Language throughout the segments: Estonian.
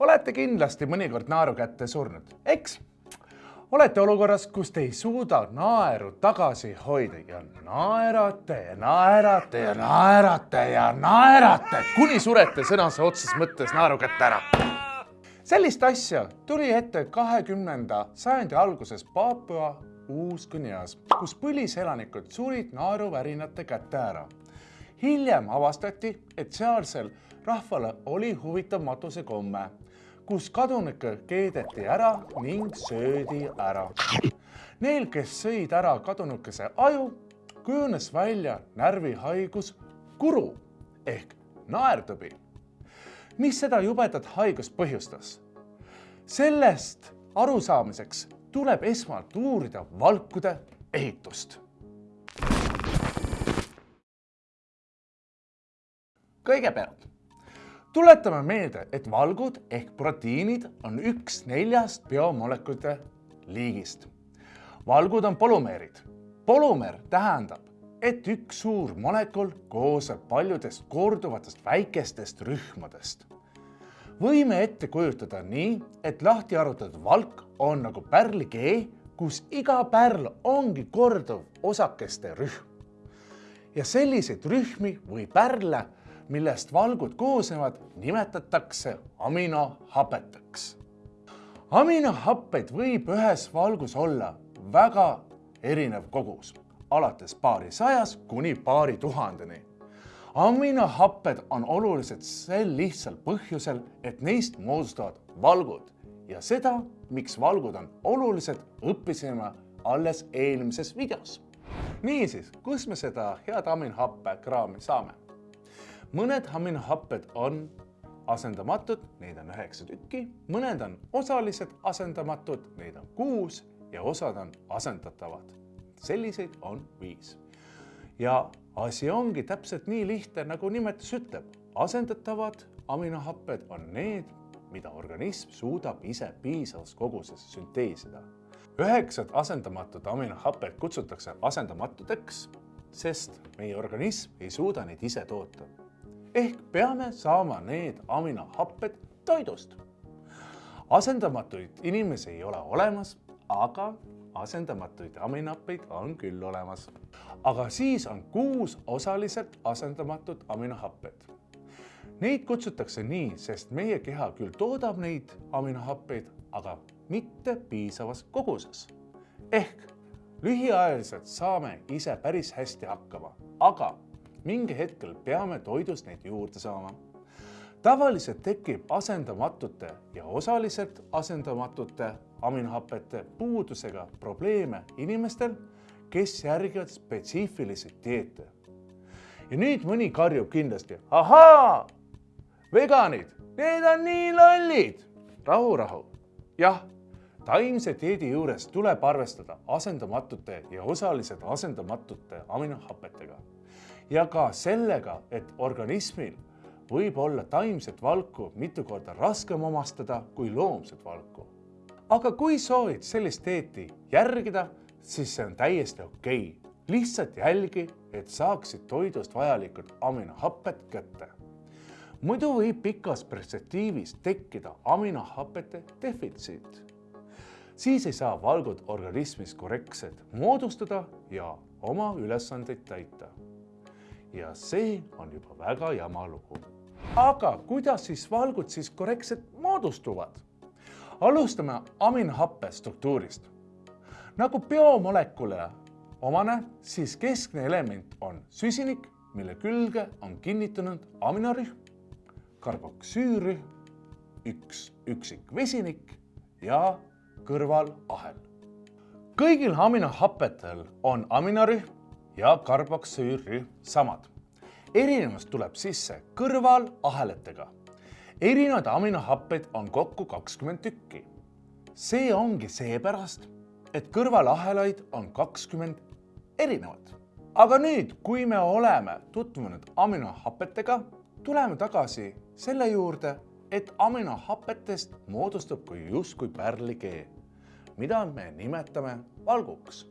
olete kindlasti mõnikord naeru kätte surnud, eks? olete olukorras, kus te ei suuda naeru tagasi hoida ja naerate ja naerate ja naerate ja naerate, kuni surete sõnase otseses mõttes naeru kätte ära. sellist asja tuli ette kahekümnenda sajandi alguses Paapua Uus-Guineas, kus põliselanikud surid naeruvärinate kätte ära. hiljem avastati, et sealsel rahval oli huvitav matusekomme kus kadunike keedeti ära ning söödi ära. Neil, kes sõid ära kadunukese aju, kujunes välja närvihaigus kuru ehk naertõbi. mis seda jubedat haigust põhjustas? sellest arusaamiseks tuleb esmalt uurida valkude ehitust. kõigepealt tuletame meelde, et valgud ehk proteiinid on üks neljast biomolekulide liigist. valgud on polümeerid. polümeer tähendab, et üks suur molekul koosneb paljudest korduvatest väikestest rühmadest. võime ette kujutada nii, et lahti arvutatud valk on nagu pärlikee, kus iga pärl ongi korduv osakeste rühm. ja selliseid rühmi või pärle millest valgud koosnevad, nimetatakse aminohapeteks. aminohappeid võib ühes valgus olla väga erinev kogus, alates paarisajast kuni paari tuhandeni. aminohapped on olulised sel lihtsal põhjusel, et neist moodustavad valgud ja seda, miks valgud on olulised, õppisime alles eelmises videos. niisiis, kus me seda head aminohappe kraami saame? Mõned aminohapped on asendamatud, neid on üheksa tükki, mõned on osaliselt asendamatud, neid on kuus ja osad on asendatavad. selliseid on viis. ja asi ongi täpselt nii lihtne, nagu nimetus ütleb. asendatavad aminohapped on need, mida organism suudab ise piisavas koguses sünteesida. üheksat asendamatut aminohapet kutsutakse asendamatuteks, sest meie organism ei suuda neid ise toota ehk peame saama need aminohapped toidust. asendamatuid inimesi ei ole olemas, aga asendamatuid aminohappeid on küll olemas. aga siis on kuus osaliselt asendamatut aminohapped. Neid kutsutakse nii, sest meie keha küll toodab neid aminohappeid, aga mitte piisavas koguses. ehk lühiajaliselt saame ise päris hästi hakkama, aga mingi hetkel peame toidust neid juurde saama. tavaliselt tekib asendamatute ja osaliselt asendamatute aminohapete puudusega probleeme inimestel, kes järgivad spetsiifilisi dieete. ja nüüd mõni karjub kindlasti, ahaa, veganid, need on nii lollid. rahu, rahu. jah, taimse dieedi juures tuleb arvestada asendamatute ja osaliselt asendamatute aminohapetega ja ka sellega, et organismil võib olla taimset valku mitu korda raskem omastada kui loomset valku. aga kui soovid sellist dieeti järgida, siis see on täiesti okei okay.. lihtsalt jälgi, et saaksid toidust vajalikud aminohapped kätte. muidu võib pikas perspektiivis tekkida aminohapete defitsiit. siis ei saa valgud organismis korrektselt moodustada ja oma ülesandeid täita ja see on juba väga jama lugu. aga kuidas siis valgud siis korrektselt moodustuvad? alustame aminohappe struktuurist. nagu biomolekule omane, siis keskne element on süsinik, mille külge on kinnitunud aminorühm, karboksüürühm, üks üksik vesinik ja kõrvalahel. kõigil aminohappetel on aminorühm ja karboksüürrühm samad. erinevus tuleb sisse kõrvalahelatega. erinevaid aminohappeid on kokku kakskümmend tükki. see ongi seepärast, et kõrvalahelaid on kakskümmend erinevat. aga nüüd, kui me oleme tutvunud aminohapetega, tuleme tagasi selle juurde, et aminohapetest moodustub kui justkui pärlikee, mida me nimetame valguks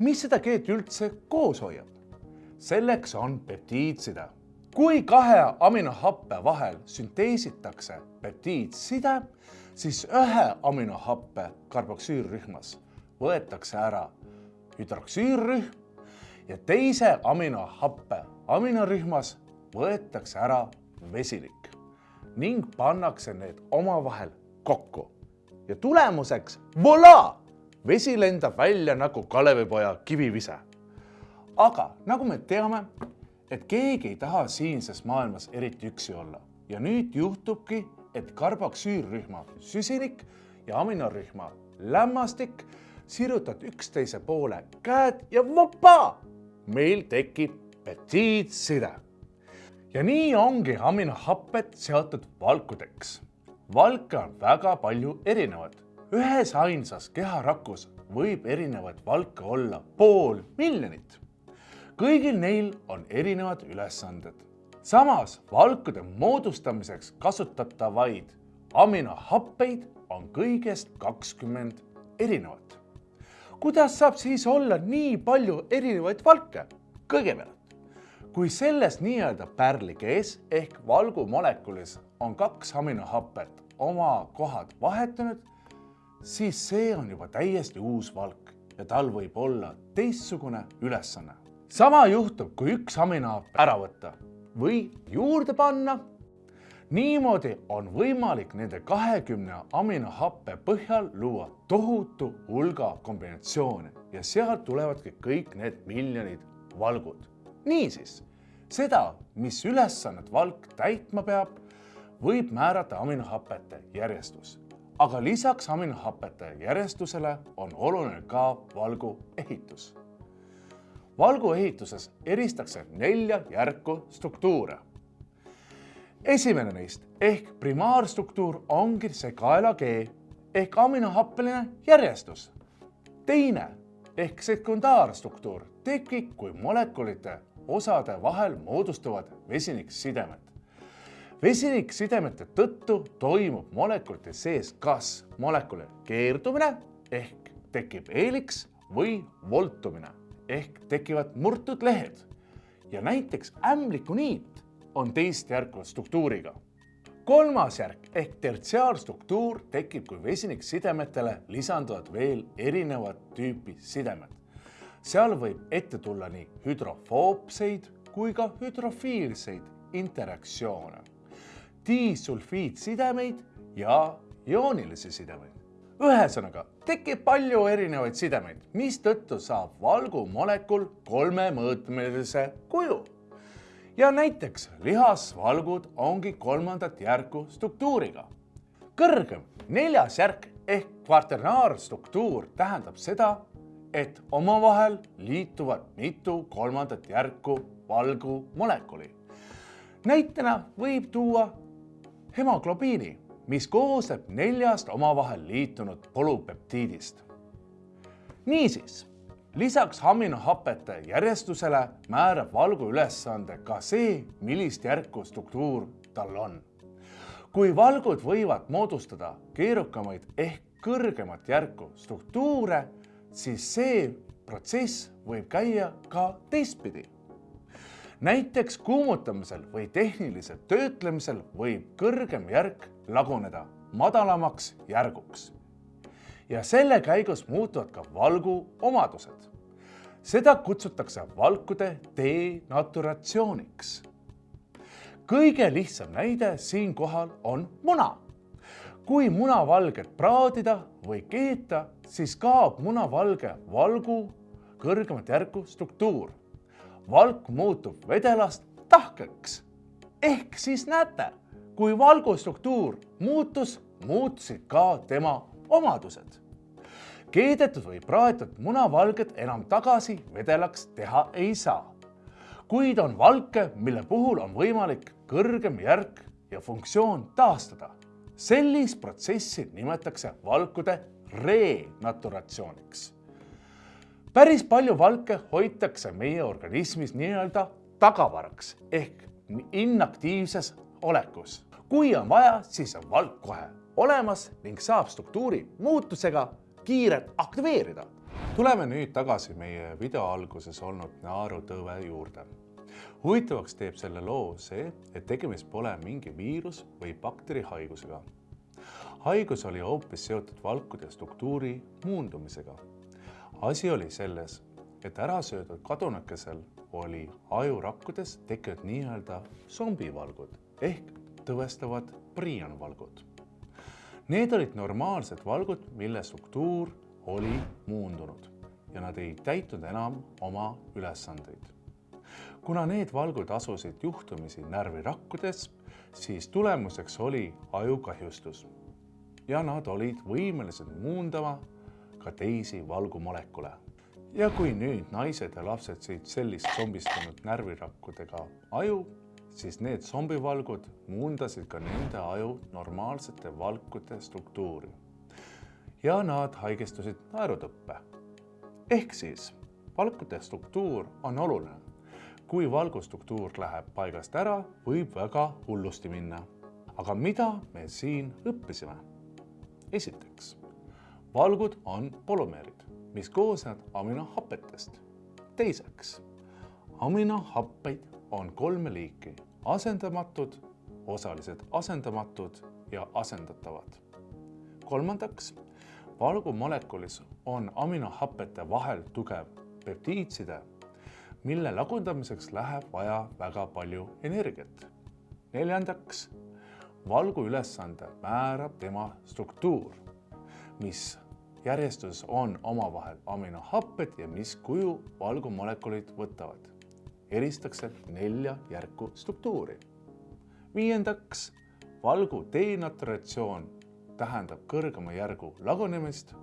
mis seda keelt üldse koos hoiab? selleks on peptiidside. kui kahe aminohappe vahel sünteesitakse peptiidside, siis ühe aminohappe karboksüülrühmas võetakse ära hüdroksüülrühm ja teise aminohappe aminorühmas võetakse ära vesinik ning pannakse need omavahel kokku. ja tulemuseks voilà! Vesi lendab välja nagu Kalevipoja kivivise. aga nagu me teame, et keegi ei taha siinses maailmas eriti üksi olla ja nüüd juhtubki, et karboksüülrühma süsinik ja aminorühma lämmastik sirutad üksteise poole käed ja vopa, meil tekib peptiidside. ja nii ongi aminohapped seotud valkudeks. valke on väga palju erinevaid. Ühes ainsas keharakus võib erinevaid valke olla pool miljonit. kõigil neil on erinevad ülesanded. samas valkude moodustamiseks kasutatavaid aminohappeid on kõigest kakskümmend erinevat. kuidas saab siis olla nii palju erinevaid valke? kõigepealt kui selles nii-öelda pärlikees ehk valgumolekulis on kaks aminohapet oma kohad vahetanud, siis see on juba täiesti uus valk ja tal võib olla teistsugune ülesanne. sama juhtub, kui üks aminohapp ära võtta või juurde panna. niimoodi on võimalik nende kahekümne aminohappe põhjal luua tohutu hulga kombinatsioone ja sealt tulevadki kõik need miljonid valgud niisiis, seda, mis ülesannet valk täitma peab, võib määrata aminohapete järjestus. Aga lisaks aminohapete järjestusele on oluline ka valgu ehitus. valgu ehituses eristatakse nelja järku struktuure. esimene neist ehk primaarstruktuur ongi see kaelakee ehk aminohappeline järjestus. teine ehk sekundaarstruktuur tekib, kui molekulite osade vahel moodustuvad vesiniksidemed. Vesiniksisidemete tõttu toimub molekulite sees kas molekuli keerdumine ehk tekib eeliks või voltumine ehk tekivad murtud lehed. ja näiteks ämblikuniit on teist järku struktuuriga. kolmas järk ehk tertsiaarstruktuur tekib, kui vesiniksidemetele lisanduvad veel erinevat tüüpi sidemed seal võib ette tulla nii hüdrofoobseid kui ka hüdrofiilseid interaktsioone, disulfiidsidemeid ja joonilisi sidemeid. ühesõnaga, tekib palju erinevaid sidemeid, mistõttu saab valgumolekul kolmemõõtmelise kuju. ja näiteks lihasvalgud ongi kolmandat järku struktuuriga. kõrgem neljas järk ehk kvarternaarstruktuur tähendab seda, et omavahel liituvad mitu kolmandat järku valgumolekuli. näitena võib tuua hemoglobiini, mis koosneb neljast omavahel liitunud polüpeptiidist. niisiis, lisaks aminohapete järjestusele määrab valgu ülesande ka see, millist järku struktuur tal on. kui valgud võivad moodustada keerukamaid ehk kõrgemat järku struktuure siis see protsess võib käia ka teistpidi. Näiteks kuumutamisel või tehnilisel töötlemisel võib kõrgem järk laguneda madalamaks järguks. ja selle käigus muutuvad ka valgu omadused. seda kutsutakse valkude denaturatsiooniks. kõige lihtsam näide siinkohal on muna kui munavalget praadida või keeta, siis kaob munavalge valgu kõrgemat järku struktuur. Valk muutub vedelast tahkeks. ehk siis näete, kui valgu struktuur muutus, muutusid ka tema omadused. keedetud või praetud munavalget enam tagasi vedelaks teha ei saa. kuid on valke, mille puhul on võimalik kõrgem järk ja funktsioon taastada sellist protsessi nimetatakse valkude renaturatsiooniks. Päris palju valke hoitakse meie organismis nii-öelda tagavaraks ehk inaktiivses olekus. kui on vaja, siis on valk kohe olemas ning saab struktuuri muutusega kiirelt aktiveerida. tuleme nüüd tagasi meie video alguses olnud naarutõve juurde. huvitavaks teeb selle loo see, et tegemist pole mingi viirus või bakterihaigusega. haigus oli hoopis seotud valkude struktuuri muundumisega. Asi oli selles, et ärasöödud kadunakesel oli ajurakkudes tekkinud nii-öelda zombivalgud ehk tõvestavad priionvalgud. Need olid normaalsed valgud, mille struktuur oli muundunud ja nad ei täitnud enam oma ülesandeid. kuna need valgud asusid juhtumisi närvirakkudes, siis tulemuseks oli ajukahjustus ja nad olid võimelised muundama ka teisi valgumolekule. ja kui nüüd naised ja lapsed sõid sellist zombistunud närvirakkudega aju, siis need zombivalgud muundasid ka nende aju normaalsete valkude struktuuri. ja nad haigestusid naerutõppe. ehk siis valkude struktuur on oluline. kui valgustruktuur läheb paigast ära, võib väga hullusti minna. aga mida me siin õppisime? esiteks, valgud on polümeerid, mis koosnevad aminohapetest. teiseks, aminohappeid on kolme liiki, asendamatud, osaliselt asendamatud ja asendatavad. kolmandaks, valgumolekulis on aminohapete vahel tugev peptiidside, mille lagundamiseks läheb vaja väga palju energiat. neljandaks, valgu ülesande määrab tema struktuur, mis järjestuses on omavahel aminohapped ja mis kuju valgumolekulid võtavad eristatakse nelja järku struktuuri. viiendaks, valgu denaturatsioon tähendab kõrgema järgu lagunemist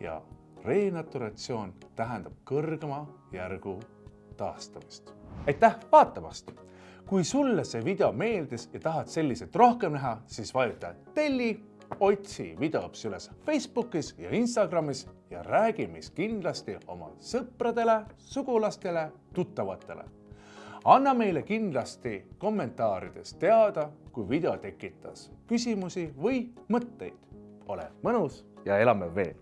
ja renaturatsioon tähendab kõrgema järgu taastamist. aitäh vaatamast! kui sulle see video meeldis ja tahad selliseid rohkem näha, siis vajuta telli, otsi videoõps üles Facebookis ja Instagramis ja räägi meist kindlasti oma sõpradele, sugulastele, tuttavatele anna meile kindlasti kommentaarides teada, kui video tekitas küsimusi või mõtteid. ole mõnus ja elame veel